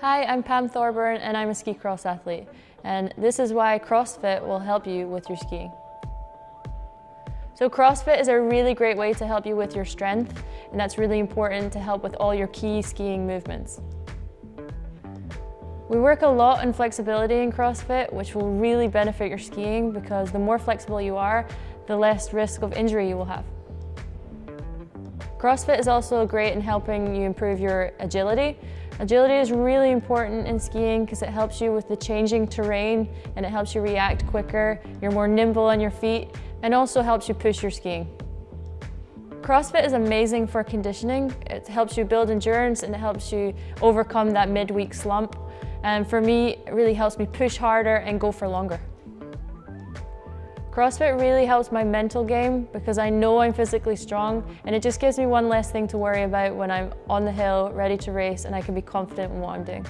Hi, I'm Pam Thorburn and I'm a ski cross athlete. And this is why CrossFit will help you with your skiing. So CrossFit is a really great way to help you with your strength and that's really important to help with all your key skiing movements. We work a lot on flexibility in CrossFit which will really benefit your skiing because the more flexible you are, the less risk of injury you will have. CrossFit is also great in helping you improve your agility Agility is really important in skiing because it helps you with the changing terrain and it helps you react quicker, you're more nimble on your feet, and also helps you push your skiing. CrossFit is amazing for conditioning. It helps you build endurance and it helps you overcome that midweek slump. And for me, it really helps me push harder and go for longer. CrossFit really helps my mental game because I know I'm physically strong and it just gives me one less thing to worry about when I'm on the hill, ready to race and I can be confident in what I'm doing.